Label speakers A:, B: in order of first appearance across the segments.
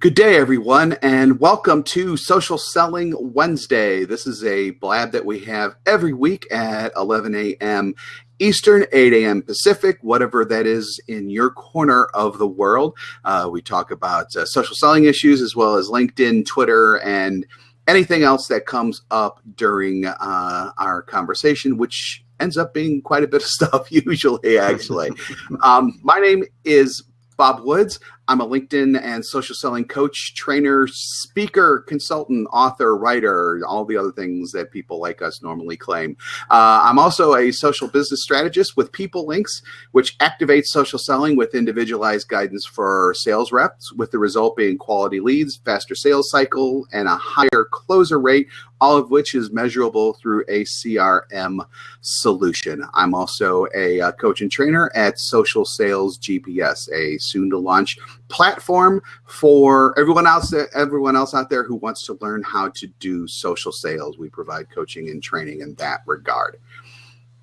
A: Good day, everyone, and welcome to Social Selling Wednesday. This is a blab that we have every week at 11 a.m. Eastern, 8 a.m. Pacific, whatever that is in your corner of the world. Uh, we talk about uh, social selling issues as well as LinkedIn, Twitter, and anything else that comes up during uh, our conversation, which ends up being quite a bit of stuff usually, actually. um, my name is Bob Woods. I'm a LinkedIn and social selling coach, trainer, speaker, consultant, author, writer, all the other things that people like us normally claim. Uh, I'm also a social business strategist with PeopleLinx, which activates social selling with individualized guidance for sales reps, with the result being quality leads, faster sales cycle, and a higher closer rate, all of which is measurable through a CRM solution. I'm also a, a coach and trainer at Social Sales GPS, a soon to launch platform for everyone else everyone else out there who wants to learn how to do social sales. We provide coaching and training in that regard.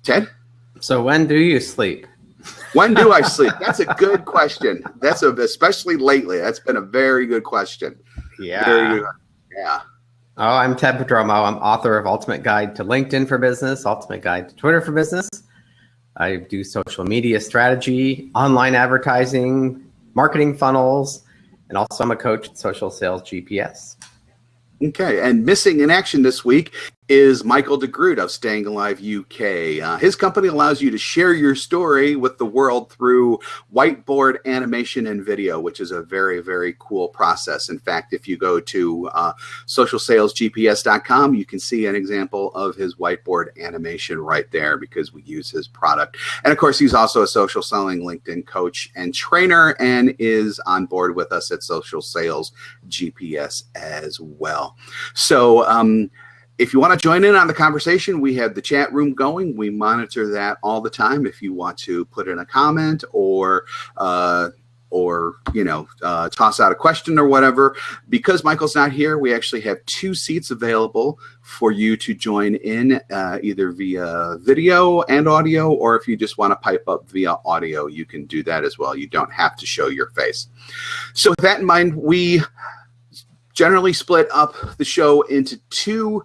A: Ted?
B: So when do you sleep?
A: When do I sleep? That's a good question. That's a, especially lately. That's been a very good question.
B: Yeah. Very good.
A: Yeah.
B: Oh, I'm Ted Prodromou. I'm author of Ultimate Guide to LinkedIn for Business, Ultimate Guide to Twitter for Business. I do social media strategy, online advertising, marketing funnels, and also I'm a coach at Social Sales GPS.
A: Okay, and missing in action this week is Michael DeGroot of Staying Alive UK. Uh, his company allows you to share your story with the world through whiteboard animation and video, which is a very, very cool process. In fact, if you go to uh, socialsalesgps.com, you can see an example of his whiteboard animation right there because we use his product. And of course, he's also a social selling LinkedIn coach and trainer and is on board with us at Social Sales GPS as well. So, um, if you want to join in on the conversation, we have the chat room going. We monitor that all the time. If you want to put in a comment or uh, or you know uh, toss out a question or whatever, because Michael's not here, we actually have two seats available for you to join in uh, either via video and audio, or if you just want to pipe up via audio, you can do that as well. You don't have to show your face. So with that in mind, we generally split up the show into two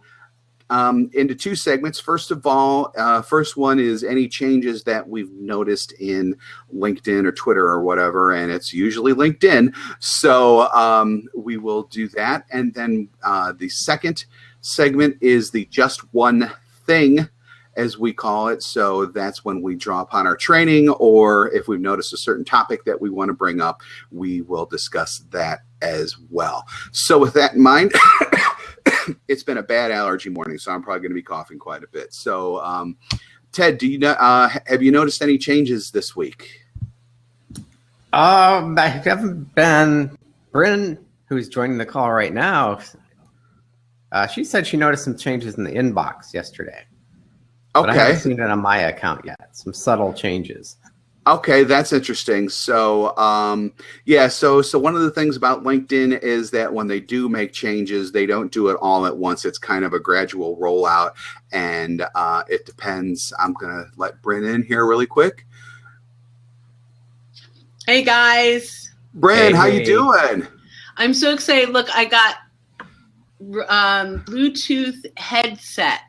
A: um, into two segments. First of all, uh, first one is any changes that we've noticed in LinkedIn or Twitter or whatever, and it's usually LinkedIn. So um, we will do that. And then uh, the second segment is the just one thing as we call it. So that's when we draw upon our training, or if we've noticed a certain topic that we want to bring up, we will discuss that as well. So with that in mind, it's been a bad allergy morning, so I'm probably going to be coughing quite a bit. So, um, Ted, do you know? Uh, have you noticed any changes this week?
B: Um, I haven't been. Brynne, who's joining the call right now, uh, she said she noticed some changes in the inbox yesterday. Okay. But I haven't seen it on my account yet. Some subtle changes.
A: Okay, that's interesting. So, um, yeah, so so one of the things about LinkedIn is that when they do make changes, they don't do it all at once. It's kind of a gradual rollout, and uh, it depends. I'm gonna let Brynne in here really quick.
C: Hey guys,
A: Brynne, hey, how hey. you doing?
C: I'm so excited. Look, I got um, Bluetooth headset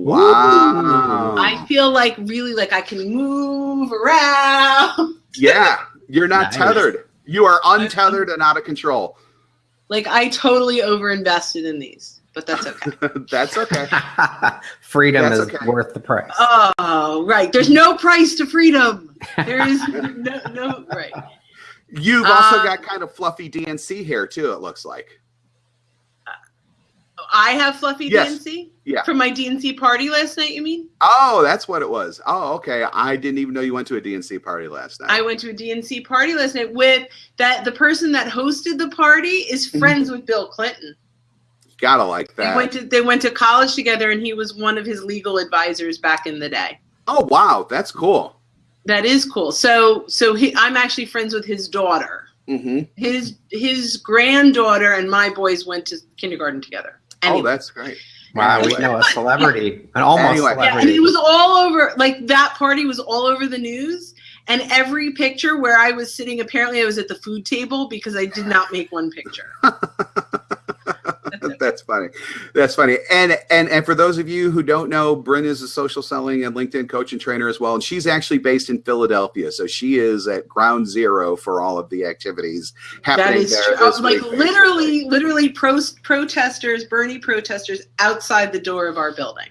A: Wow.
C: I feel like really like I can move around.
A: Yeah, you're not nice. tethered. You are untethered and out of control.
C: Like I totally overinvested in these, but that's okay.
A: that's okay.
B: freedom that's is okay. worth the price.
C: Oh, right. There's no price to freedom. There is no, no right.
A: You've also uh, got kind of fluffy DNC hair too, it looks like.
C: I have fluffy yes. DNC?
A: Yeah.
C: From my DNC party last night, you mean?
A: Oh, that's what it was. Oh, okay. I didn't even know you went to a DNC party last night.
C: I went to a DNC party last night with that the person that hosted the party is mm-hmm. friends with Bill Clinton.
A: gotta like that.
C: They went to they went to college together and he was one of his legal advisors back in the day.
A: Oh wow, that's cool.
C: That is cool. So so he, I'm actually friends with his daughter.
A: Mm-hmm.
C: His his granddaughter and my boys went to kindergarten together.
A: Oh, anyway. Oh, that's great.
B: Wow, we know a celebrity, an almost anyway. celebrity.
C: Yeah, and it was all over. Like that party was all over the news, And every picture where I was sitting, apparently I was at the food table because I did not make one picture.
A: That's funny. That's funny. And and and for those of you who don't know, Brynne is a social selling and LinkedIn coach and trainer as well. And she's actually based in Philadelphia. So she is at ground zero for all of the activities happening
C: That is
A: there.
C: true. like
A: week.
C: literally, literally pro- protesters, Bernie protesters outside the door of our building.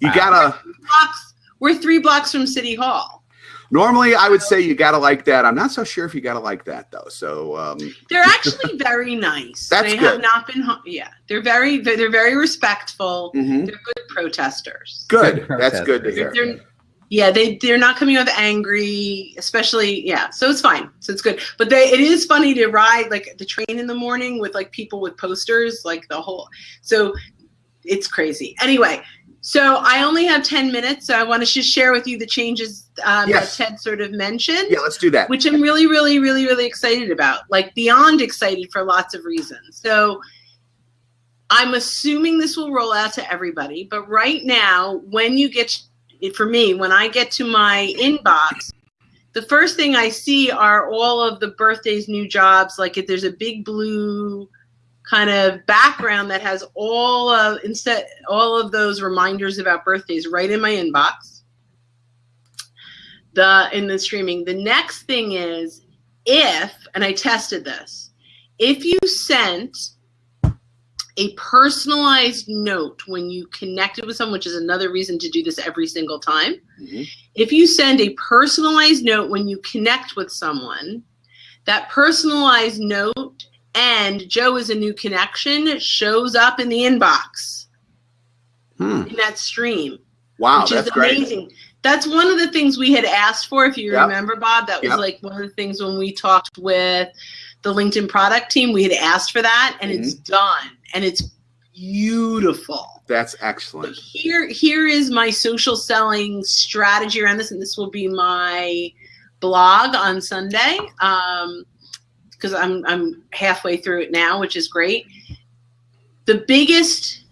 A: You gotta
C: Blocks, we're three blocks from City Hall.
A: Normally I would say you gotta like that. I'm not so sure if you gotta like that though. So um
C: They're actually very nice.
A: That's
C: they
A: good.
C: have not been. Yeah, they're very. They're, they're very respectful.
A: mhm.
C: They're good protesters.
A: good.
B: Good
A: That's good to hear.
C: They're, yeah, they they're not coming off angry, especially yeah. So it's fine. So it's good. But they it is funny to ride like the train in the morning with like people with posters, like the whole. So it's crazy. Anyway, so I only have ten minutes, so I want to just share with you the changes um,
A: Yes.
C: that Ted sort of mentioned
A: Yeah, let's do that.
C: which I'm really, really, really, really excited about. Like beyond excited for lots of reasons. So I'm assuming this will roll out to everybody, but right now, when you get for me, when I get to my inbox, the first thing I see are all of the birthdays, new jobs. Like if there's a big blue kind of background that has all of instead all of those reminders about birthdays right in my inbox the in the streaming. The next thing is if, and I tested this, if you sent a personalized note when you connected with someone, which is another reason to do this every single time.
A: Mhm.
C: If you send a personalized note when you connect with someone, that personalized note and Joe is a new connection shows up in the inbox
A: Hmm.
C: in that stream
A: Wow,
C: which
A: that's
C: is
A: great.
C: amazing. That's one of the things we had asked for, if you
A: Yep.
C: remember, Bob. That was
A: Yep.
C: like one of the things when we talked with the LinkedIn product team, we had asked for that, and it's
A: Mm-hmm.
C: done, and it's beautiful.
A: That's
C: But
A: excellent.
C: here, here is my social selling strategy around this, and this will be my blog on Sunday. Um, because I'm I'm halfway through it now, which is great. The biggest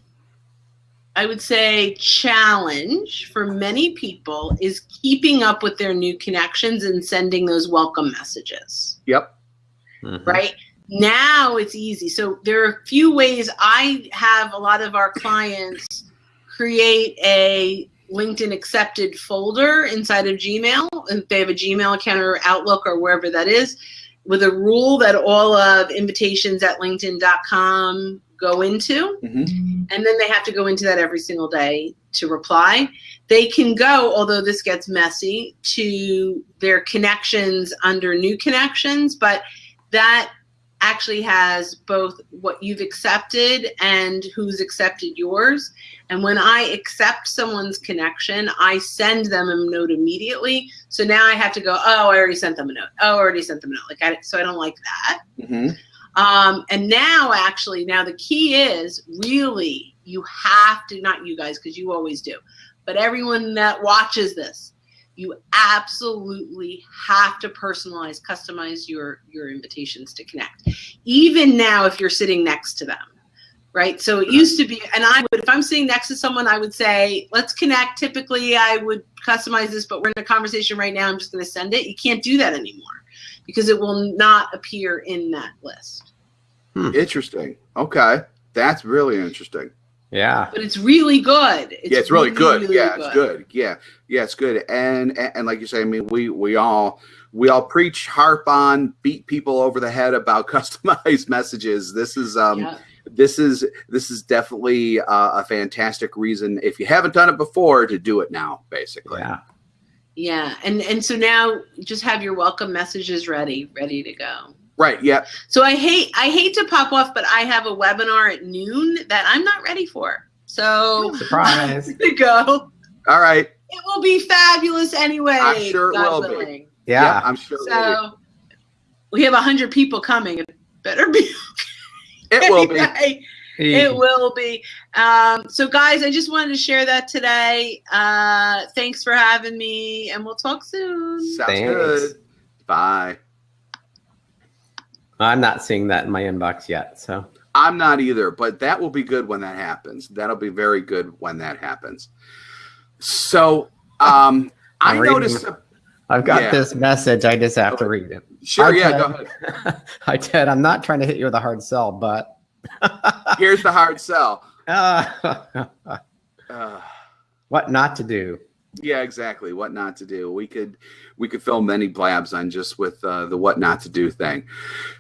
C: I would say challenge for many people is keeping up with their new connections and sending those welcome messages
A: Yep.
B: Mhm.
C: right now it's easy so there are a few ways i have a lot of our clients create a linkedin accepted folder inside of gmail if they have a gmail account or outlook or wherever that is with a rule that all of invitations at linkedin.com go into
A: Mhm.
C: and then they have to go into that every single day to reply. They can go, although this gets messy, to their connections under new connections, but that actually has both what you've accepted and who's accepted yours. And when I accept someone's connection, I send them a note immediately. So now I have to go, oh, I already sent them a note. Oh, I already sent them a note. Like I, so I don't like that.
A: Mhm.
C: Um, and now, actually, now the key is really you have to, not you guys, because you always do, but everyone that watches this, you absolutely have to personalize, customize your your invitations to connect. Even now, if you're sitting next to them, right? So it used to be, and I would, if I'm sitting next to someone, I would say, let's connect. Typically, I would customize this, but we're in a conversation right now. I'm just going to send it. You can't do that anymore because it will not appear in that list. Hmm.
A: Interesting. Okay. That's really interesting.
B: Yeah.
C: But it's really good.
A: yeah, it's really, good. yeah, it's good. Yeah, yeah, it's good. And, and and like you say, I mean, we we all we all preach, harp on, beat people over the head about customized messages. This is um
C: Yeah.
A: this is this is definitely uh, a fantastic reason if you haven't done it before to do it now. Basically.
B: Yeah.
C: Yeah. And and so now just have your welcome messages ready, ready to go.
A: Right. Yeah.
C: So I hate I hate to pop off, but I have a webinar at noon that I'm not ready for. So
B: Surprise.
C: to go.
A: All right.
C: It will be fabulous anyway.
A: I'm sure it
C: God
A: will be.
C: willing.
B: Yeah.
A: I'm sure.
C: So we have a hundred people coming. It better be.
A: be. It will be.
C: It will be. Um, so, guys, I just wanted to share that today. Uh, thanks for having me, and we'll talk soon.
A: Sounds
B: Thanks.
A: good. Bye.
B: I'm not seeing that in my inbox yet. So
A: I'm not either, but that will be good when that happens. That'll be very good when that happens. So, um, I
B: reading-
A: noticed.
B: I've got
A: Yeah.
B: this message. I just have to read it.
A: Sure,
B: Hi,
A: yeah,
B: Ted.
A: go ahead.
B: Hi, Ted. I'm not trying to hit you with a hard sell, but
A: Here's the hard sell.
B: uh,
A: Uh,
B: what not to do.
A: Yeah, exactly. What not to do. We could we could film many blabs on just with uh, the what not to do thing.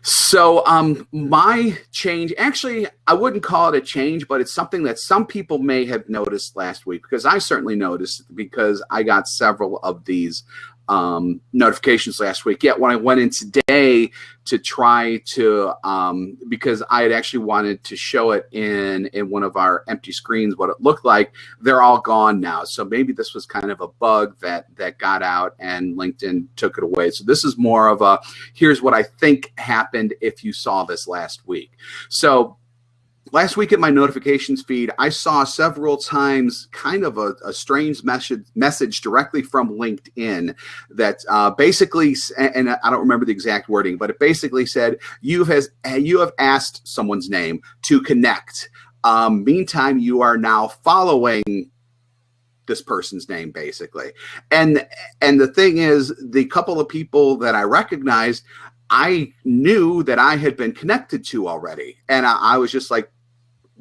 A: So um my change actually I wouldn't call it a change, but it's something that some people may have noticed last week because I certainly noticed because I got several of these um, notifications last week. Yet when I went in today to try to, um, because I had actually wanted to show it in in one of our empty screens what it looked like, they're all gone now. So maybe this was kind of a bug that that got out and LinkedIn took it away. So this is more of a here's what I think happened if you saw this last week. So last week at my notifications feed, I saw several times kind of a, a strange message message directly from LinkedIn that uh, basically, and I don't remember the exact wording, but it basically said you has you have asked someone's name to connect. Um, meantime, you are now following this person's name basically and and the thing is the couple of people that i recognized i knew that i had been connected to already and i, I was just like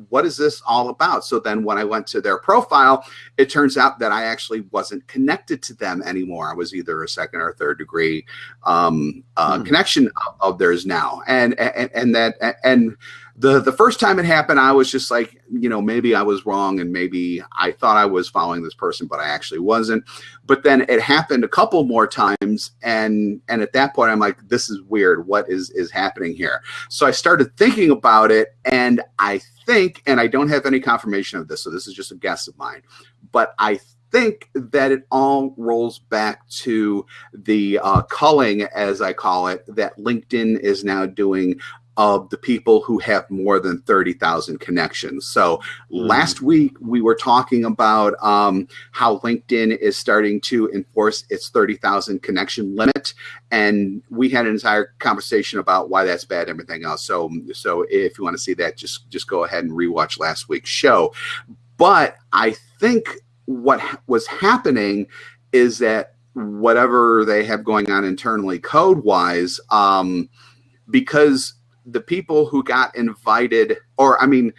A: what is this all about? So then when i went to their profile it turns out that i actually wasn't connected to them anymore. I was either a second or third degree um, uh,
B: Hmm.
A: connection of, of theirs now. And, and and that and the the first time it happened i was just like you know maybe i was wrong and maybe i thought i was following this person but i actually wasn't. But then it happened a couple more times and and at that point i'm like this is weird. What is is happening here? So i started thinking about it and i think and i don't have any confirmation of this so this is just a guess of mine but i think that it all rolls back to the uh, culling as i call it that linkedin is now doing of the people who have more than 30,000 connections. So last week we were talking about um, how LinkedIn is starting to enforce its 30,000 connection limit, and we had an entire conversation about why that's bad and everything else. So, so if you want to see that, just just go ahead and rewatch last week's show. But I think what was happening is that whatever they have going on internally code wise, um, because the people who got invited, or I mean,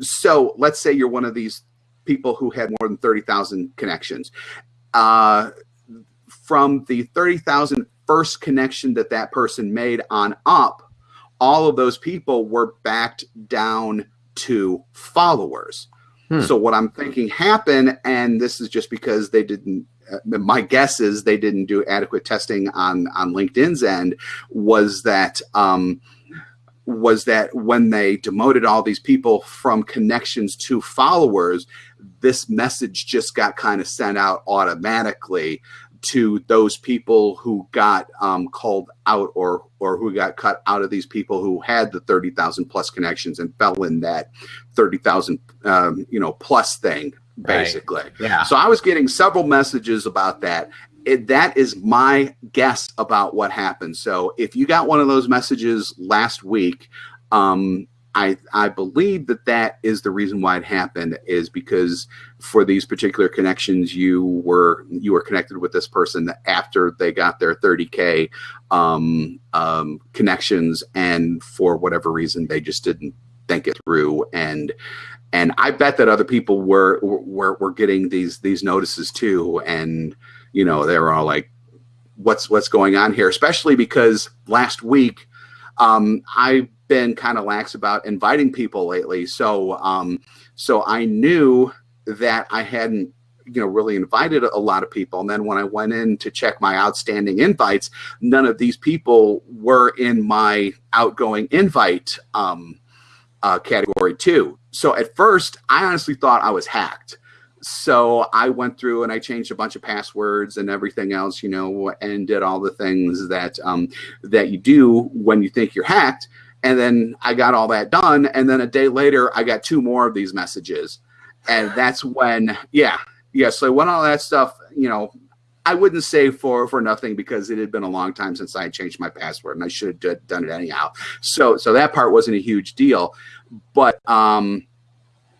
A: so let's say you're one of these people who had more than 30,000 connections. Uh, from the 30,000 first connection that that person made on up, all of those people were backed down to followers.
B: Hmm.
A: So what I'm thinking happened, and this is just because they didn't. Uh, my guess is they didn't do adequate testing on on LinkedIn's end. Was that um, was that when they demoted all these people from connections to followers, this message just got kind of sent out automatically to those people who got um, called out or or who got cut out of these people who had the 30,000 plus connections and fell in that 30,000 um, you know plus thing
B: Right.
A: basically.
B: Yeah.
A: So I was getting several messages about that. It, that is my guess about what happened. So if you got one of those messages last week, um, I I believe that that is the reason why it happened is because for these particular connections you were you were connected with this person after they got their 30k um, um, connections and for whatever reason they just didn't think it through and and I bet that other people were were were getting these these notices too, and you know they were all like, "What's what's going on here?" Especially because last week um, I've been kind of lax about inviting people lately, so um, so I knew that I hadn't you know really invited a lot of people and then when i went in to check my outstanding invites none of these people were in my outgoing invite um, uh, category too. So at first, I honestly thought I was hacked. So I went through and I changed a bunch of passwords and everything else, you know, and did all the things that um, that you do when you think you're hacked. And then I got all that done, and then a day later, I got two more of these messages, and that's when, yeah, yeah. So when all that stuff, you know, I wouldn't say for for nothing because it had been a long time since I had changed my password, and I should have done it anyhow. So so that part wasn't a huge deal, but um,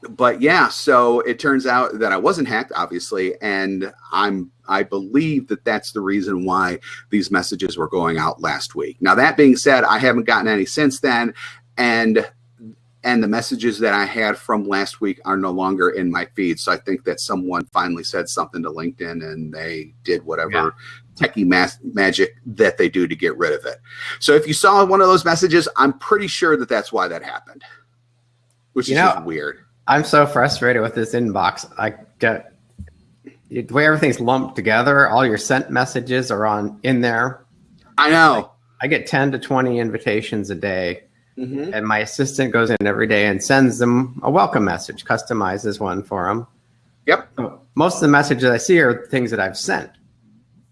A: but yeah, so it turns out that I wasn't hacked, obviously, and I'm I believe that that's the reason why these messages were going out last week. Now that being said, I haven't gotten any since then, and and the messages that I had from last week are no longer in my feed. So I think that someone finally said something to LinkedIn and they did whatever yeah. techie magic that they do to get rid of it. So if you saw one of those messages, I'm pretty sure that that's why that happened, which you is know, weird.
B: I'm so frustrated with this inbox. I get the way everything's lumped together. All your sent messages are on in there.
A: I know.
B: I, I get 10 to 20 invitations a day Mm-hmm. And my assistant goes in every day and sends them a welcome message, customizes one for them.
A: Yep.
B: So most of the messages I see are things that I've sent.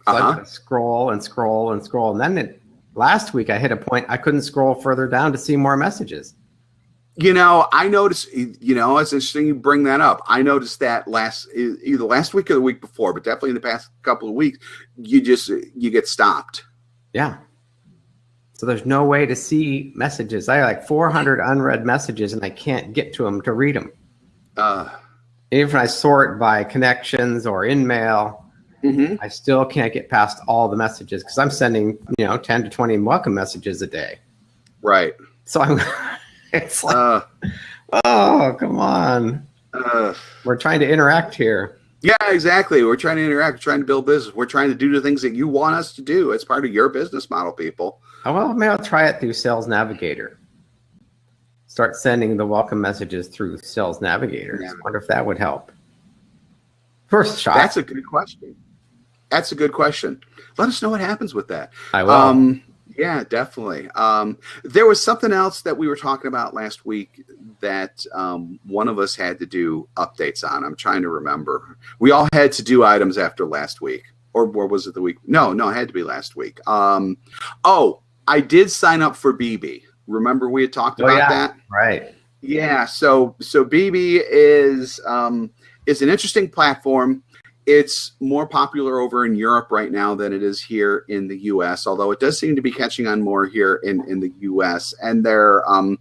B: So uh-huh. I scroll and scroll and scroll. And then it, last week I hit a point I couldn't scroll further down to see more messages.
A: You know, I noticed, you know, it's interesting you bring that up. I noticed that last, either last week or the week before, but definitely in the past couple of weeks, you just, you get stopped.
B: Yeah. So there's no way to see messages. I have like 400 unread messages and I can't get to them to read them. Uh, Even if I sort by connections or InMail, mm-hmm. I still can't get past all the messages because I'm sending, you know, 10 to 20 welcome messages a day.
A: Right.
B: So I'm, it's like, uh, oh, come on. Uh, We're trying to interact here.
A: Yeah, exactly. We're trying to interact, we're trying to build business. We're trying to do the things that you want us to do. It's part of your business model, people.
B: Oh, well, maybe I'll try it through Sales Navigator. Start sending the welcome messages through Sales Navigator. Yeah. I wonder if that would help. First shot.
A: That's a good question. That's a good question. Let us know what happens with that.
B: I will. Um,
A: yeah, definitely. Um, there was something else that we were talking about last week that um, one of us had to do updates on. I'm trying to remember. We all had to do items after last week, or, or was it the week? No, no, it had to be last week. Um, oh, I did sign up for beBee. Remember we had talked oh, about
B: yeah.
A: that?
B: Right.
A: Yeah. So so beBee is um, is an interesting platform. It's more popular over in Europe right now than it is here in the U.S. Although it does seem to be catching on more here in in the U.S. And they're um,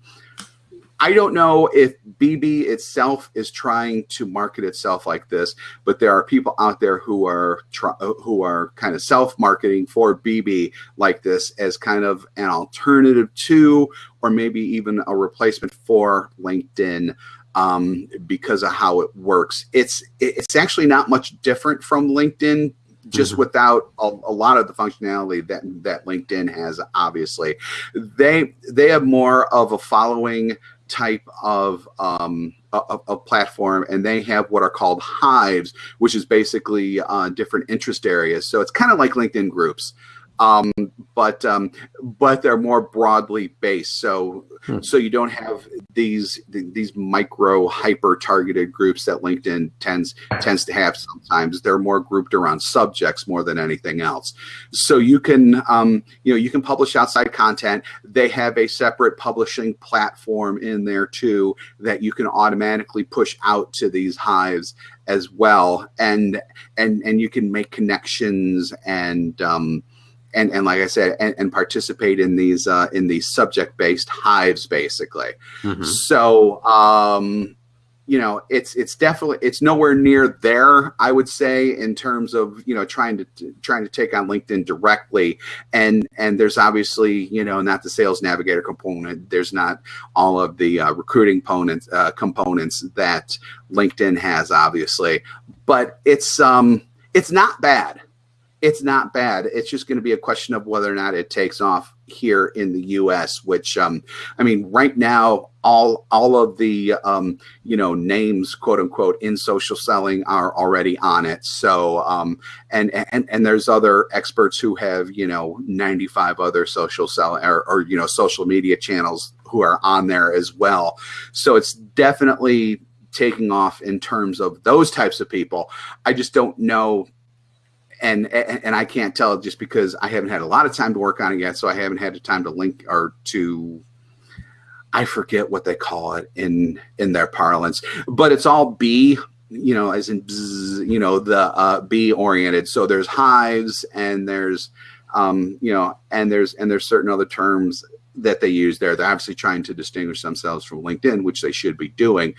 A: I don't know if beBee itself is trying to market itself like this, but there are people out there who are who are kind of self-marketing for beBee like this as kind of an alternative to, or maybe even a replacement for LinkedIn um, because of how it works. It's it's actually not much different from LinkedIn just mm-hmm. without a, a, lot of the functionality that that LinkedIn has obviously they they have more of a following type of um, a, a, platform, and they have what are called hives, which is basically uh, different interest areas. So it's kind of like LinkedIn groups um, but um, but they're more broadly based. So hmm. so you don't have these these micro hyper targeted groups that LinkedIn tends tends to have. Sometimes they're more grouped around subjects more than anything else. So you can um, you know you can publish outside content. They have a separate publishing platform in there too that you can automatically push out to these hives as well and and and you can make connections and um, and and like I said, and, and participate in these uh, in these subject based hives, basically. Mm-hmm. So um, you know, it's it's definitely it's nowhere near there. I would say in terms of you know trying to trying to take on LinkedIn directly, and and there's obviously you know not the sales navigator component. There's not all of the uh, recruiting components uh, components that LinkedIn has, obviously, but it's um it's not bad it's not bad. It's just going to be a question of whether or not it takes off here in the U.S. Which, um, I mean, right now, all all of the um, you know names, quote unquote, in social selling are already on it. So, um, and and and there's other experts who have you know 95 other social selling or, or you know social media channels who are on there as well. So it's definitely taking off in terms of those types of people. I just don't know and, and I can't tell just because I haven't had a lot of time to work on it yet, so I haven't had the time to link or to I forget what they call it in in their parlance, but it's all B, you know, as in bzz, you know the uh, oriented. So there's hives and there's um, you know and there's and there's certain other terms that they use there. They're obviously trying to distinguish themselves from LinkedIn, which they should be doing.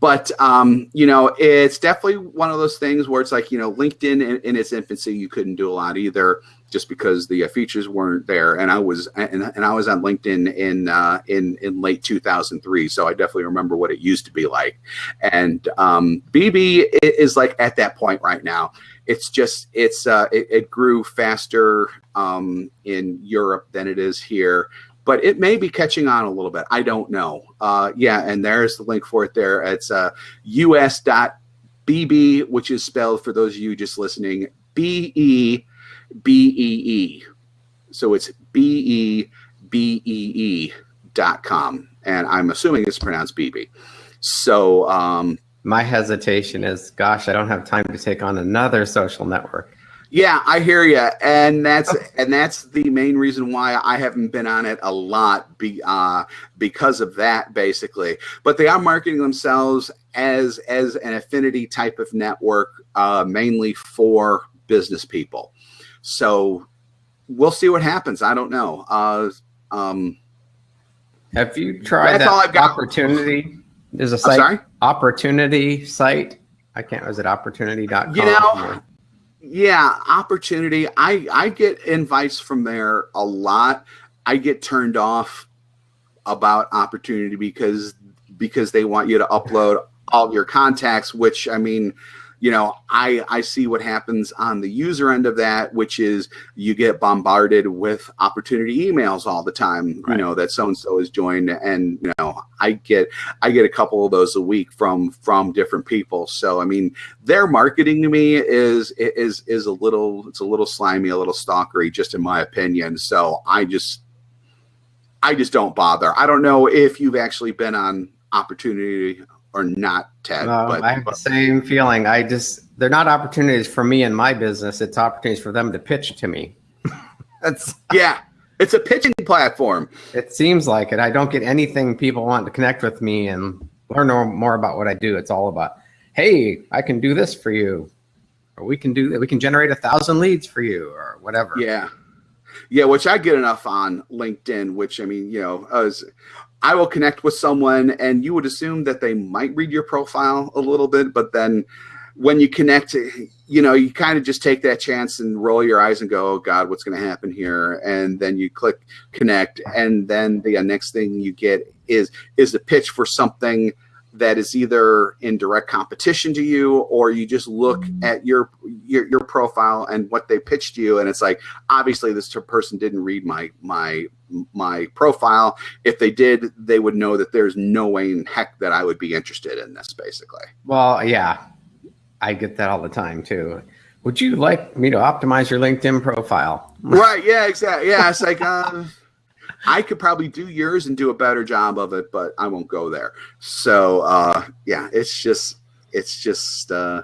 A: But um, you know, it's definitely one of those things where it's like you know, LinkedIn in, in its infancy, you couldn't do a lot either, just because the uh, features weren't there. And I was and, and I was on LinkedIn in uh, in in late 2003, so I definitely remember what it used to be like. And um, beBee is like at that point right now. It's just it's uh, it, it grew faster um, in Europe than it is here but it may be catching on a little bit. I don't know. Uh, yeah, and there's the link for it there. It's uh, us.bb, which is spelled for those of you just listening, B E B E E. So it's B E B E E dot com. And I'm assuming it's pronounced beBee. So, um,
B: my hesitation is, gosh, I don't have time to take on another social network.
A: Yeah, I hear you, and that's and that's the main reason why I haven't been on it a lot, be, uh, because of that, basically. But they are marketing themselves as as an affinity type of network, uh, mainly for business people. So we'll see what happens. I don't know. Uh, um,
B: Have you tried that's that opportunity? There's a site, opportunity site. I can't. Was it opportunity.com?
A: You know. Yeah, opportunity. I I get invites from there a lot. I get turned off about opportunity because because they want you to upload all your contacts, which I mean, you know, I, I see what happens on the user end of that, which is you get bombarded with opportunity emails all the time, right. you know, that so-and-so has joined and, you know, I get, I get a couple of those a week from, from different people. So, I mean, their marketing to me is, is, is a little, it's a little slimy, a little stalkery, just in my opinion. So I just, I just don't bother. I don't know if you've actually been on opportunity or not, Ted.
B: No, but, I have but, the same feeling. I just they're not opportunities for me and my business. It's opportunities for them to pitch to me.
A: That's yeah. It's a pitching platform.
B: It seems like it. I don't get anything people want to connect with me and learn more about what I do. It's all about, hey, I can do this for you, or we can do that. We can generate a thousand leads for you, or whatever.
A: Yeah, yeah. Which I get enough on LinkedIn. Which I mean, you know, as I will connect with someone and you would assume that they might read your profile a little bit, but then when you connect, you know, you kind of just take that chance and roll your eyes and go, oh God, what's going to happen here? And then you click connect. And then the uh, next thing you get is, is the pitch for something that is either in direct competition to you or you just look at your, your your profile and what they pitched you and it's like obviously this person didn't read my my my profile. If they did they would know that there's no way in heck that i would be interested in this basically.
B: Well yeah. I get that all the time too. Would you like me to optimize your linkedin profile?
A: Right yeah exactly. Yeah it's like uh, I could probably do yours and do a better job of it, but I won't go there. So uh, yeah, it's just it's just uh,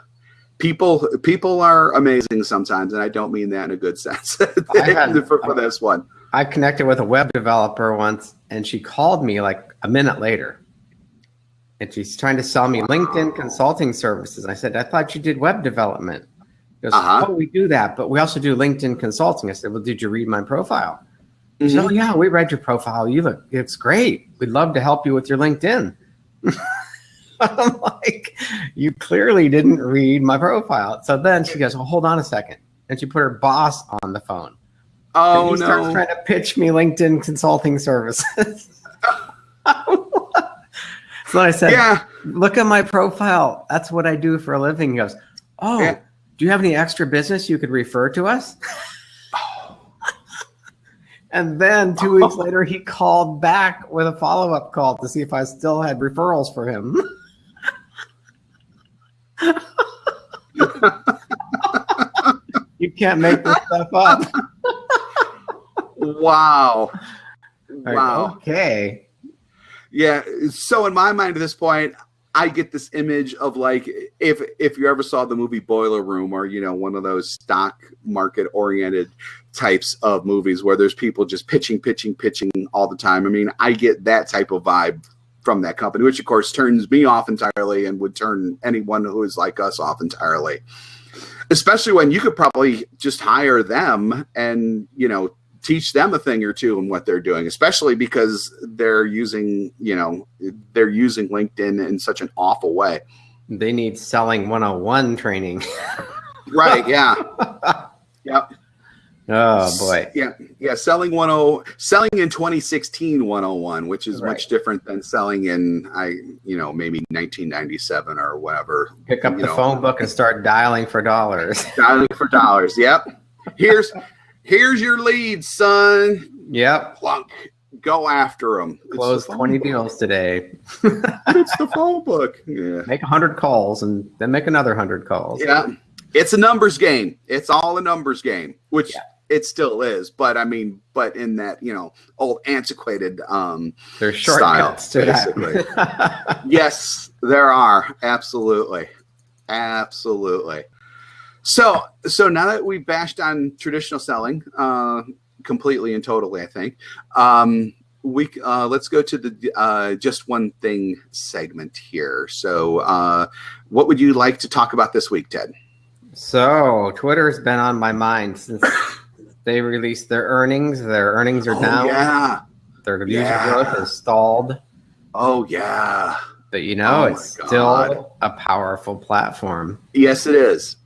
A: people people are amazing sometimes, and I don't mean that in a good sense. Had, for, for this one.
B: I connected with a web developer once, and she called me like a minute later. And she's trying to sell me. LinkedIn consulting services. I said, I thought you did web development. She goes, uh -huh. oh, we do that, but we also do LinkedIn consulting. I said, well, did you read my profile? Mm -hmm. So yeah, we read your profile. You look, it's great. We'd love to help you with your LinkedIn. I'm like, you clearly didn't read my profile. So then she goes, well, hold on a second. And she put her boss on the phone.
A: Oh,
B: and he
A: no.
B: starts trying to pitch me LinkedIn consulting services. so I said, yeah. look at my profile. That's what I do for a living. He goes, oh, yeah. do you have any extra business you could refer to us? And then two weeks oh. later, he called back with a follow up call to see if I still had referrals for him. you can't make this stuff up.
A: Wow. Wow.
B: Okay.
A: Yeah. So in my mind at this point, I get this image of like if if you ever saw the movie Boiler Room or you know one of those stock market oriented types of movies where there's people just pitching, pitching, pitching all the time. I mean, I get that type of vibe from that company, which of course turns me off entirely and would turn anyone who is like us off entirely. Especially when you could probably just hire them and you know teach them a thing or two in what they're doing, especially because they're using, you know, they're using LinkedIn in such an awful way.
B: They need selling 101 training.
A: right. Yeah. yep.
B: Oh boy.
A: Yeah. Yeah. Selling 10, selling in 2016 101, which is right. much different than selling in, I, you know, maybe 1997 or whatever.
B: Pick up the know. phone book and start dialing for dollars.
A: dialing for dollars. Yep. Here's, here's your lead, son.
B: Yep.
A: Plunk. Go after them.
B: Close the 20 book. deals today.
A: it's the phone book. Yeah.
B: Make 100 calls and then make another 100 calls.
A: Yeah. It's a numbers game. It's all a numbers game, which yeah. it still is. But I mean, but in that, you know, old antiquated um
B: There's style,
A: basically. yes, there are. Absolutely. Absolutely. So, so now that we've bashed on traditional selling uh, completely and totally, I think um, we uh, let's go to the uh, just one thing segment here. So, uh, what would you like to talk about this week, Ted?
B: So, Twitter's been on my mind since they released their earnings. Their earnings are
A: oh,
B: down.
A: Yeah.
B: Their user yeah. growth is stalled.
A: Oh yeah.
B: But you know, oh, it's still a powerful platform.
A: Yes, it is.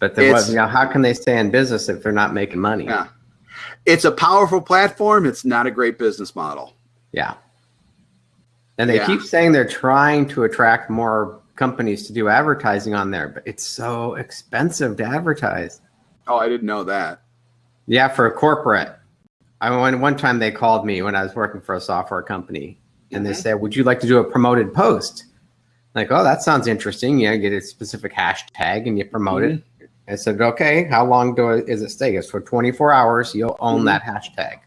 B: But there was, you know, how can they stay in business if they're not making money?
A: Yeah. It's a powerful platform. It's not a great business model.
B: Yeah. And they yeah. keep saying they're trying to attract more companies to do advertising on there, but it's so expensive to advertise.
A: Oh, I didn't know that.
B: Yeah, for a corporate. I mean, one time they called me when I was working for a software company and they mm-hmm. said, would you like to do a promoted post? Like, oh, that sounds interesting. You know, get a specific hashtag and you promote mm -hmm. it. I said, okay, how long do I, is it stay? It's for 24 hours. You'll own mm -hmm. that hashtag.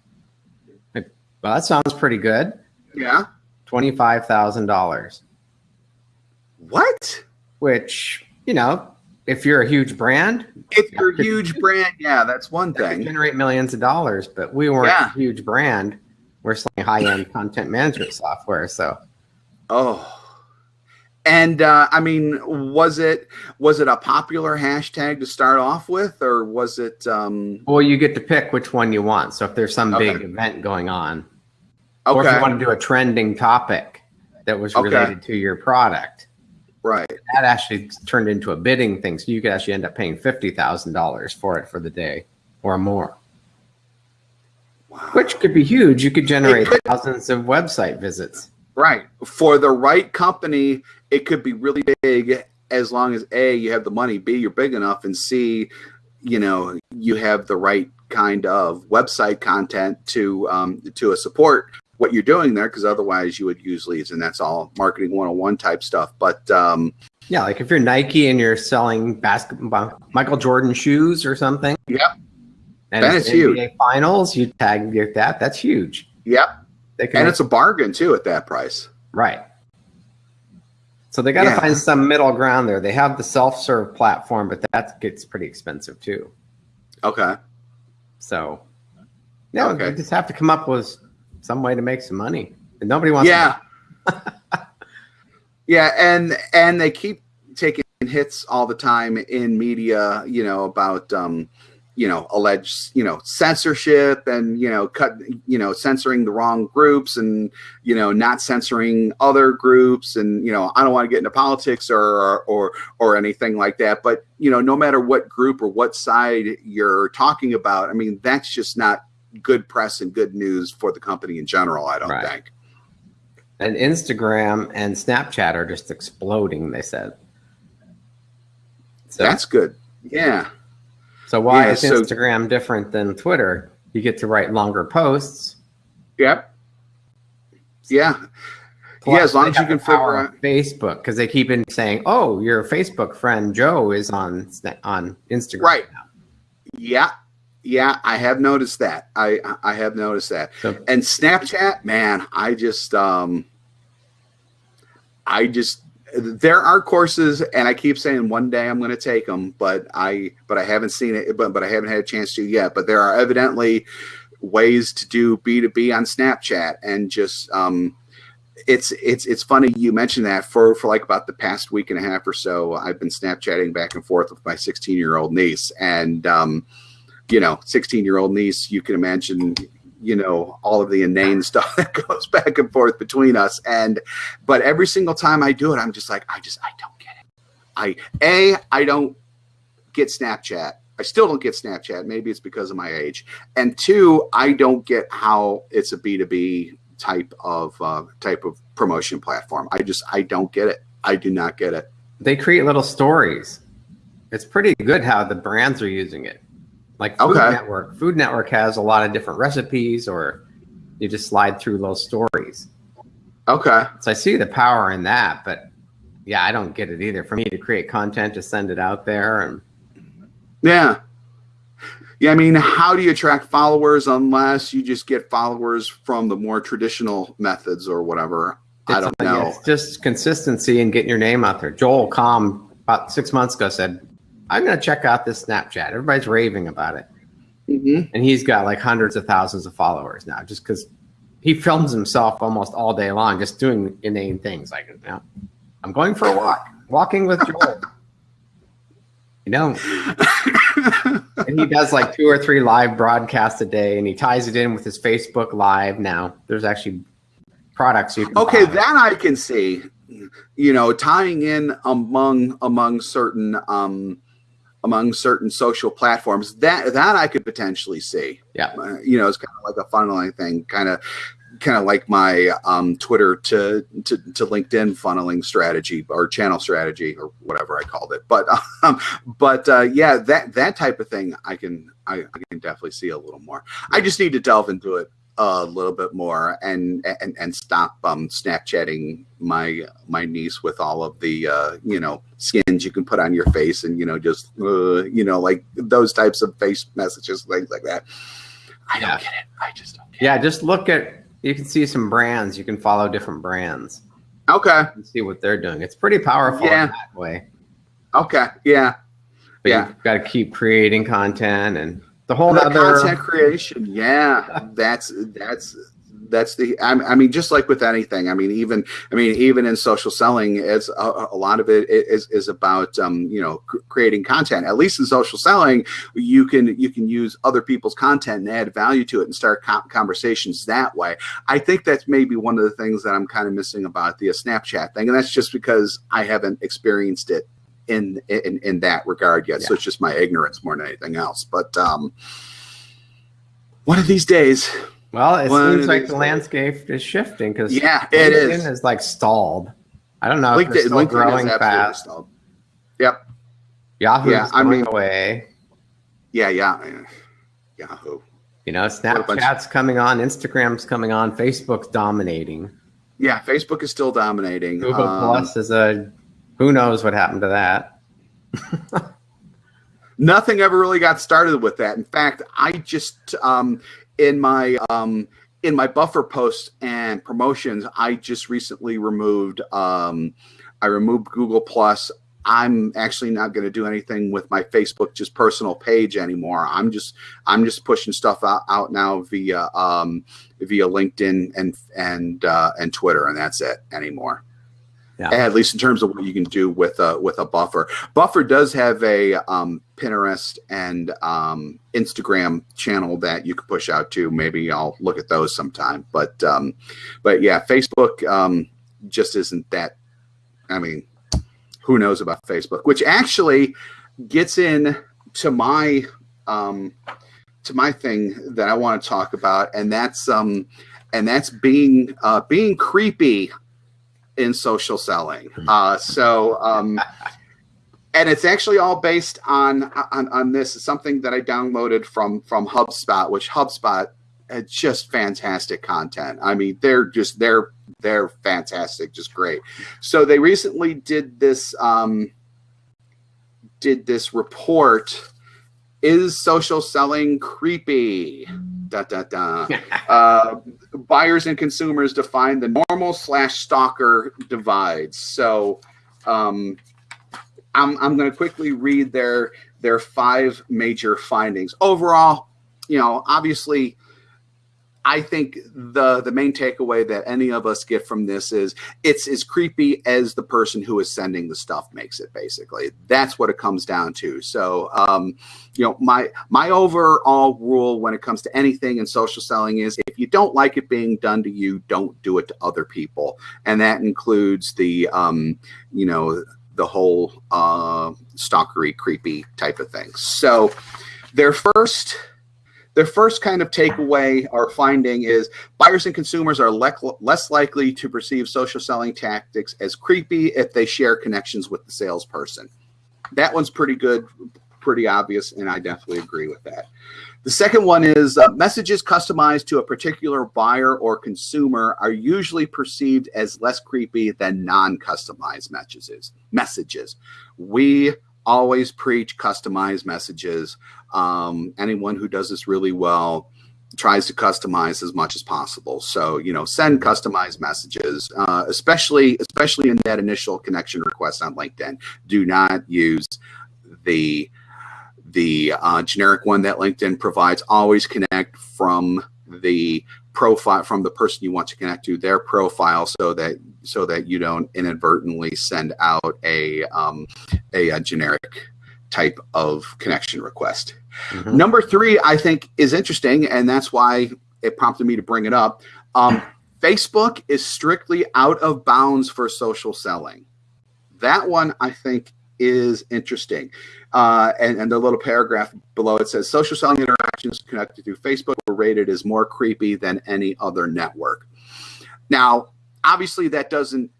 B: Like, well, that sounds pretty good.
A: Yeah.
B: $25,000.
A: What?
B: Which, you know, if you're a huge brand.
A: If you're a huge brand, yeah, that's one that thing.
B: Generate millions of dollars, but we weren't yeah. a huge brand. We're selling high-end content management software. So.
A: Oh. And uh, I mean, was it was it a popular hashtag to start off with, or was it? Um...
B: Well, you get to pick which one you want. So if there's some okay. big event going on, okay. or if you want to do a trending topic that was related okay. to your product,
A: right?
B: That actually turned into a bidding thing. So you could actually end up paying fifty thousand dollars for it for the day or more. Wow. Which could be huge. You could generate could. thousands of website visits.
A: Right. For the right company, it could be really big as long as A, you have the money, B, you're big enough, and C, you know, you have the right kind of website content to um, to support what you're doing there because otherwise you would use leads and that's all marketing 101 type stuff. But um,
B: yeah, like if you're Nike and you're selling basketball Michael Jordan shoes or something.
A: Yep.
B: And that is huge. finals, you tag that. That's huge.
A: Yep. and it's a bargain too at that price.
B: Right. So they got to yeah. find some middle ground there. They have the self-serve platform, but that gets pretty expensive too.
A: Okay.
B: So, yeah, okay. they just have to come up with some way to make some money. And nobody wants.
A: Yeah. yeah, and and they keep taking hits all the time in media. You know about um, you know, alleged, you know, censorship and, you know, cut, you know, censoring the wrong groups and, you know, not censoring other groups. And, you know, I don't want to get into politics or, or, or anything like that. But, you know, no matter what group or what side you're talking about, I mean, that's just not good press and good news for the company in general, I don't right. think.
B: And Instagram and Snapchat are just exploding, they said.
A: So, that's good. Yeah.
B: So why yeah, is so, Instagram different than Twitter? You get to write longer posts.
A: Yep. Yeah. Plus, yeah, as long as you can figure out
B: Facebook, because they keep in saying, "Oh, your Facebook friend Joe is on on Instagram."
A: Right. Now. Yeah, yeah, I have noticed that. I I have noticed that. So, and Snapchat, man, I just um, I just there are courses and i keep saying one day i'm going to take them but i but i haven't seen it but but i haven't had a chance to yet. But there are evidently ways to do b2b on snapchat and just um it's it's it's funny you mentioned that for for like about the past week and a half or so i've been snapchatting back and forth with my 16 year old niece and um you know 16 year old niece you can imagine you know all of the inane stuff that goes back and forth between us. And but every single time i do it i'm just like i just i don't get it. I a i don't get snapchat. I still don't get snapchat. Maybe it's because of my age. And two i don't get how it's a b2b type of uh, type of promotion platform. I just i don't get it. I do not get it.
B: They create little stories. It's pretty good how the brands are using it like Food okay. Network. Food Network has a lot of different recipes, or you just slide through those stories.
A: Okay.
B: So I see the power in that, but yeah, I don't get it either. For me to create content to send it out there and
A: yeah. Yeah, I mean, how do you attract followers unless you just get followers from the more traditional methods or whatever? It's, I don't know.
B: It's just consistency and getting your name out there. Joel Comm about six months ago said, I'm going to check out this Snapchat. Everybody's raving about it. Mm-hmm. And he's got like hundreds of thousands of followers now just because he films himself almost all day long just doing inane things like, you know, I'm going for a walk, walking with Joel. you know, and he does like two or three live broadcasts a day and he ties it in with his Facebook Live now. There's actually products you can
A: Okay, buy. that I can see. You know, tying in among among certain um among certain social platforms that that I could potentially see.
B: Yeah, uh,
A: you know, it's kind of like a funneling thing, kind of kind of like my um, Twitter to, to to LinkedIn funneling strategy or channel strategy or whatever I called it. But um, but uh, yeah, that that type of thing I can I, I can definitely see a little more. I just need to delve into it a little bit more and and and stop um snapchatting my my niece with all of the uh you know skins you can put on your face and you know just uh, you know like those types of face messages things like that. I don't get it. I just don't
B: yeah it. just look at you can see some brands. You can follow different brands.
A: Okay.
B: See what they're doing. It's pretty powerful yeah. that way.
A: Okay. Yeah.
B: But yeah. you've got to keep creating content and the whole
A: the other content creation yeah that's that's that's the I, mean just like with anything i mean even i mean even in social selling it's a, a lot of it is, is about um, you know creating content. At least in social selling you can you can use other people's content and add value to it and start conversations that way. I think that's maybe one of the things that i'm kind of missing about the snapchat thing and that's just because i haven't experienced it in in in that regard yet. Yeah. So it's just my ignorance more than anything else. But um, one of these days.
B: Well, it seems like the days. landscape is shifting because
A: yeah, it is.
B: is like stalled. I don't know. LinkedIn, LinkedIn growing fast. Stalled.
A: Yep.
B: Yahoo yeah, I mean, away.
A: Yeah, yeah, Yahoo.
B: You know, Snapchat's coming on, Instagram's coming on, Facebook's dominating.
A: Yeah, Facebook is still dominating.
B: Google um, Plus is a who knows what happened to that?
A: Nothing ever really got started with that. In fact, I just um, in my um, in my buffer posts and promotions, I just recently removed um, I removed Google Plus. I'm actually not going to do anything with my Facebook just personal page anymore. I'm just I'm just pushing stuff out, out now via um, via LinkedIn and and uh, and Twitter, and that's it anymore. Yeah. At least in terms of what you can do with a with a buffer. Buffer does have a um, Pinterest and um, Instagram channel that you can push out to. Maybe I'll look at those sometime. But um, but yeah, Facebook um, just isn't that. I mean, who knows about Facebook? Which actually gets in to my um, to my thing that I want to talk about, and that's um, and that's being uh, being creepy in social selling. Hmm. Uh, so, um, and it's actually all based on, on on this. It's something that I downloaded from from HubSpot, which HubSpot it's just fantastic content. I mean, they're just they're they're fantastic, just great. So they recently did this um, did this report. Is social selling creepy? Da da da. uh, buyers and consumers define the normal slash stalker divides. So um, I'm, I'm going to quickly read their their five major findings. Overall, you know, obviously I think the the main takeaway that any of us get from this is it's as creepy as the person who is sending the stuff makes it. Basically, that's what it comes down to. So, um, you know, my my overall rule when it comes to anything in social selling is if you don't like it being done to you, don't do it to other people, and that includes the um, you know the whole uh, stalkery, creepy type of things. So, their first their first kind of takeaway or finding is buyers and consumers are le less likely to perceive social selling tactics as creepy if they share connections with the salesperson. That one's pretty good, pretty obvious, and I definitely agree with that. The second one is uh, messages customized to a particular buyer or consumer are usually perceived as less creepy than non-customized messages. Messages. We always preach customized messages. Um, anyone who does this really well tries to customize as much as possible. So, you know, send customized messages, uh, especially, especially in that initial connection request on LinkedIn. Do not use the, the uh, generic one that LinkedIn provides. Always connect from the profile from the person you want to connect to their profile so that so that you don't inadvertently send out a um, a, a generic type of connection request. Mm -hmm. Number three, I think, is interesting, and that's why it prompted me to bring it up. Um, Facebook is strictly out of bounds for social selling. That one, I think, is interesting. Uh, and, and the little paragraph below it says social selling interactions connected through Facebook were rated as more creepy than any other network. Now, obviously, that doesn't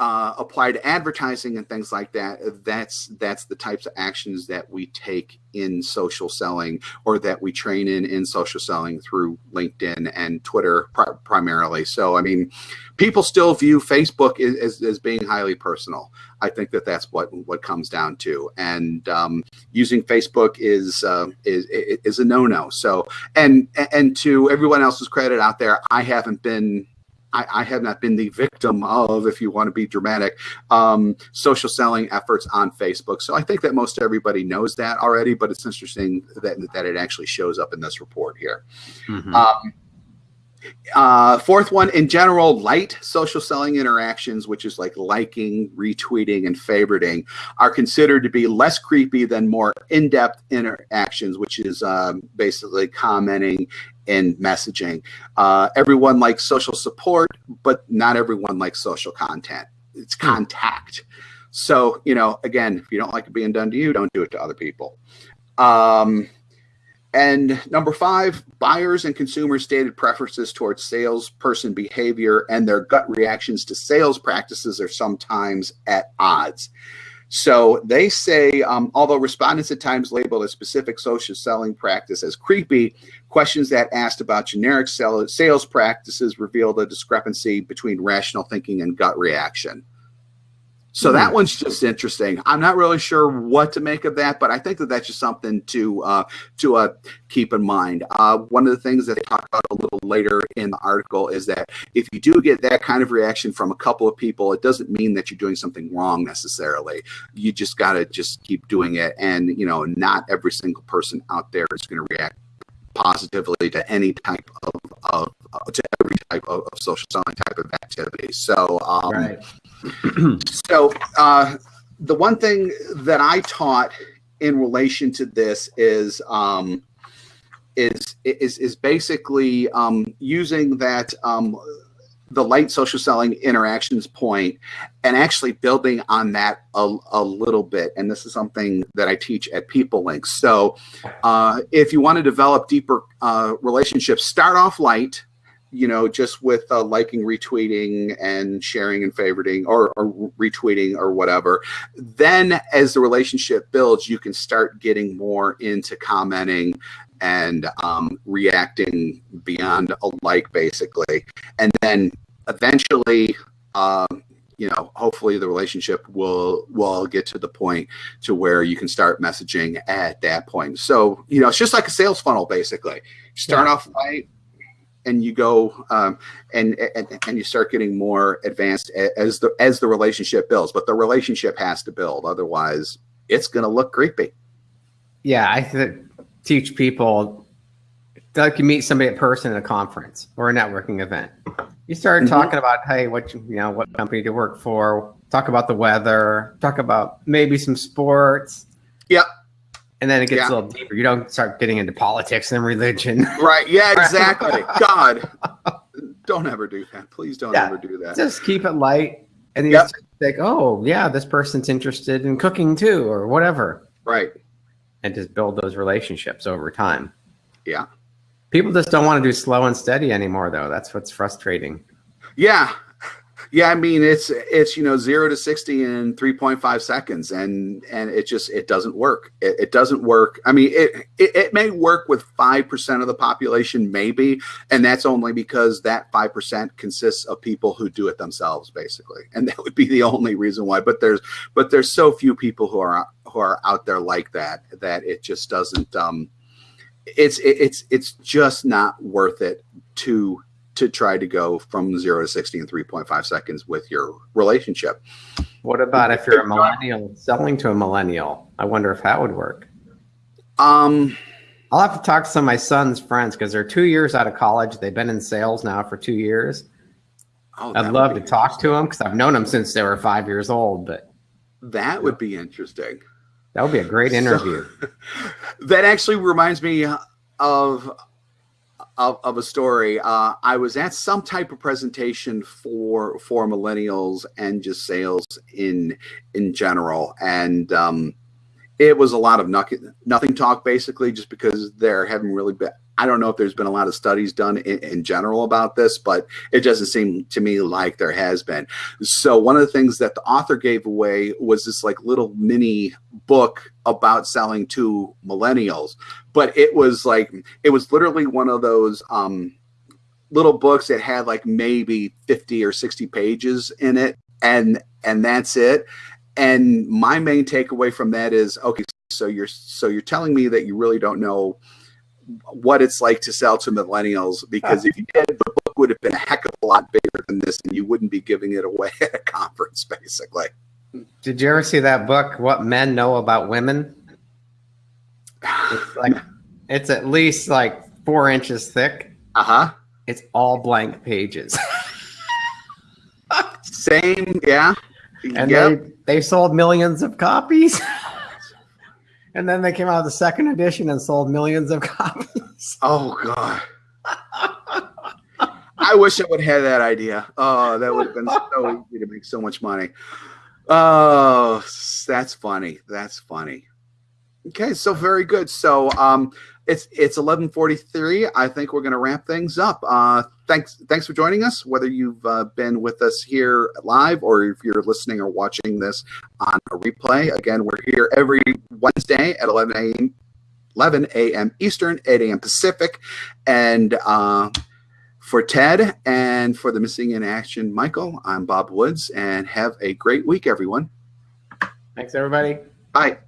A: uh, apply to advertising and things like that, that's that's the types of actions that we take in social selling or that we train in in social selling through LinkedIn and Twitter primarily. So, I mean, people still view Facebook as, as, being highly personal. I think that that's what what comes down to, and um, using Facebook is uh, is is a no no. So, and and to everyone else's credit out there, I haven't been I, I, have not been the victim of, if you want to be dramatic, um, social selling efforts on Facebook. So I think that most everybody knows that already, but it's interesting that, that it actually shows up in this report here. Mm -hmm. um, uh, fourth one, in general, light social selling interactions, which is like liking, retweeting, and favoriting, are considered to be less creepy than more in-depth interactions, which is um, basically commenting and messaging. Uh, everyone likes social support, but not everyone likes social content. It's hmm. contact. So, you know, again, if you don't like it being done to you, don't do it to other people. Um, and number five, buyers and consumers stated preferences towards salesperson behavior and their gut reactions to sales practices are sometimes at odds. So they say, um, although respondents at times labeled a specific social selling practice as creepy, questions that asked about generic sales practices revealed a discrepancy between rational thinking and gut reaction. So that hmm. one's just interesting. I'm not really sure what to make of that, but I think that that's just something to uh, to uh, keep in mind. Uh, one of the things that they talk about a little later in the article is that if you do get that kind of reaction from a couple of people, it doesn't mean that you're doing something wrong necessarily. You just got to just keep doing it, and you know, not every single person out there is going to react positively to any type of, of uh, to every type of, of, social selling type of activity. So, um, right. so uh, the one thing that I taught in relation to this is um, is is is basically um, using that um, the light social selling interactions point and actually building on that a, a little bit. And this is something that I teach at PeopleLinx. So uh, if you want to develop deeper uh, relationships, start off light, you know, just with uh, liking, retweeting, and sharing and favoriting, or, or, retweeting, or whatever. Then, as the relationship builds, you can start getting more into commenting and um, reacting beyond a like, basically. And then eventually, um, you know, hopefully the relationship will will get to the point to where you can start messaging at that point. So, you know, it's just like a sales funnel, basically. Start yeah. off light and you go um, and, and and you start getting more advanced as the as the relationship builds. But the relationship has to build, otherwise, it's going to look creepy.
B: Yeah, I th- teach people like you meet somebody in person at a conference or a networking event. You start
A: Mhm.
B: talking about, hey, what you, you know, what company to work for. Talk about the weather. Talk about maybe some sports.
A: Yep.
B: And then it gets
A: Yeah.
B: a little deeper. You don't start getting into politics and religion.
A: Right. Yeah, exactly. God. Don't ever do that. Please don't
B: Yeah.
A: ever do that.
B: just keep it light. And you
A: Yep.
B: just think, oh yeah, this person's interested in cooking too, or whatever.
A: Right.
B: And just build those relationships over time.
A: Yeah.
B: People just don't want to do slow and steady anymore, though. That's what's frustrating.
A: Yeah. Yeah, I mean it's it's you know zero to sixty in three point five seconds, and and it just it doesn't work. It, it doesn't work. I mean it, it it may work with five percent of the population, maybe, and that's only because that five percent consists of people who do it themselves, basically, and that would be the only reason why. But there's but there's so few people who are who are out there like that that it just doesn't. um It's it's it's just not worth it to to try to go from zero to 60 in 3.5 seconds with your relationship.
B: What about if you're a millennial selling to a millennial? I wonder if that would work.
A: Um,
B: I'll have to talk to some of my son's friends because they're two years out of college. They've been in sales now for two years.
A: oh,
B: I'd love to talk to them because I've known them since they were five years old. But
A: That would be interesting.
B: that would be a great
A: So-
B: interview.
A: That actually reminds me of of, of a story. Uh, I was at some type of presentation for for millennials and just sales in in general, and um, it was a lot of nothing nothing talk basically, just because there haven't really been. I don't know if there's been a lot of studies done in, in general about this, but it doesn't seem to me like there has been. So one of the things that the author gave away was this like little mini book about selling to millennials, but it was like it was literally one of those um, little books that had like maybe 50 or 60 pages in it and and that's it. And my main takeaway from that is okay so you're so you're telling me that you really don't know what it's like to sell to millennials because if you did the book would have been a heck of a lot bigger than this and you wouldn't be giving it away at a conference basically
B: Did you ever see that book, What Men Know About Women? It's like it's at least like four inches thick.
A: uh-huh
B: It's all blank pages.
A: same yeah
B: and
A: Yep.
B: they they sold millions of copies. and then they came out with the second edition and sold millions of copies.
A: Oh god. I wish I would have had that idea. Oh, that would have been so easy to make so much money. Oh, that's funny. That's funny. Okay, so very good. So um it's it's 11:43. I think we're going to wrap things up. Uh thanks thanks for joining us whether you've uh, been with us here live or if you're listening or watching this on a replay. Again, we're here every Wednesday at 11 a.m. 11 a.m. Eastern, 8 a.m. Pacific. And uh, for Ted and for the Missing in Action Michael, I'm Bob Woods, and have a great week, everyone.
B: Thanks, everybody.
A: Bye.